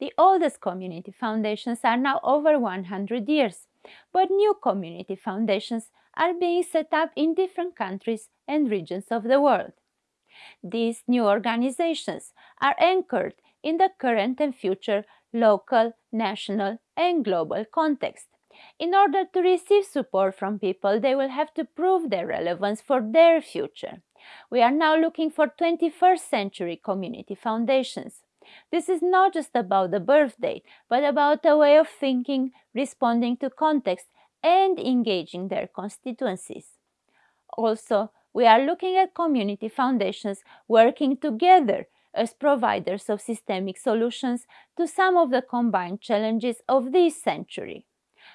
The oldest community foundations are now over 100 years, but new community foundations are being set up in different countries and regions of the world. These new organizations are anchored in the current and future local, national and global context. In order to receive support from people, they will have to prove their relevance for their future. We are now looking for 21st century community foundations. This is not just about the birth date, but about a way of thinking, responding to context, and engaging their constituencies. Also, we are looking at community foundations working together as providers of systemic solutions to some of the combined challenges of this century.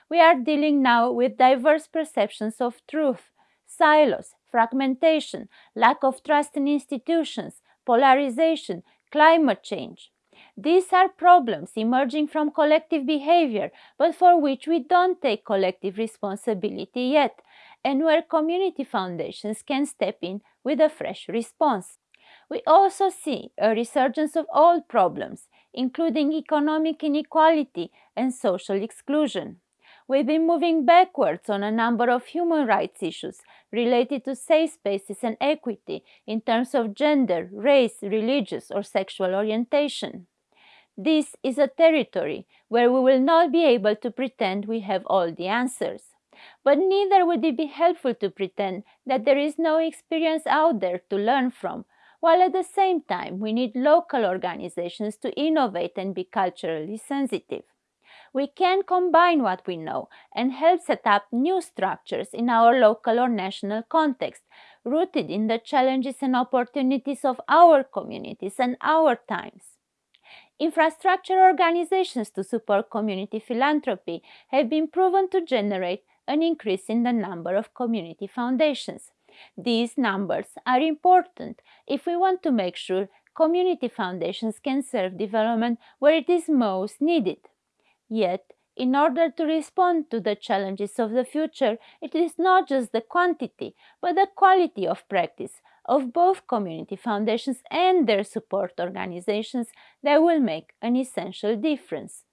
We are dealing now with diverse perceptions of truth, silos, fragmentation, lack of trust in institutions, polarization, climate change. These are problems emerging from collective behavior, but for which we don't take collective responsibility yet, and where community foundations can step in with a fresh response. We also see a resurgence of old problems, including economic inequality and social exclusion. We've been moving backwards on a number of human rights issues related to safe spaces and equity in terms of gender, race, religious or sexual orientation. This is a territory where we will not be able to pretend we have all the answers. But neither would it be helpful to pretend that there is no experience out there to learn from, while at the same time we need local organizations to innovate and be culturally sensitive we can combine what we know and help set up new structures in our local or national context, rooted in the challenges and opportunities of our communities and our times. Infrastructure organizations to support community philanthropy have been proven to generate an increase in the number of community foundations. These numbers are important if we want to make sure community foundations can serve development where it is most needed. Yet, in order to respond to the challenges of the future, it is not just the quantity, but the quality of practice of both community foundations and their support organizations that will make an essential difference.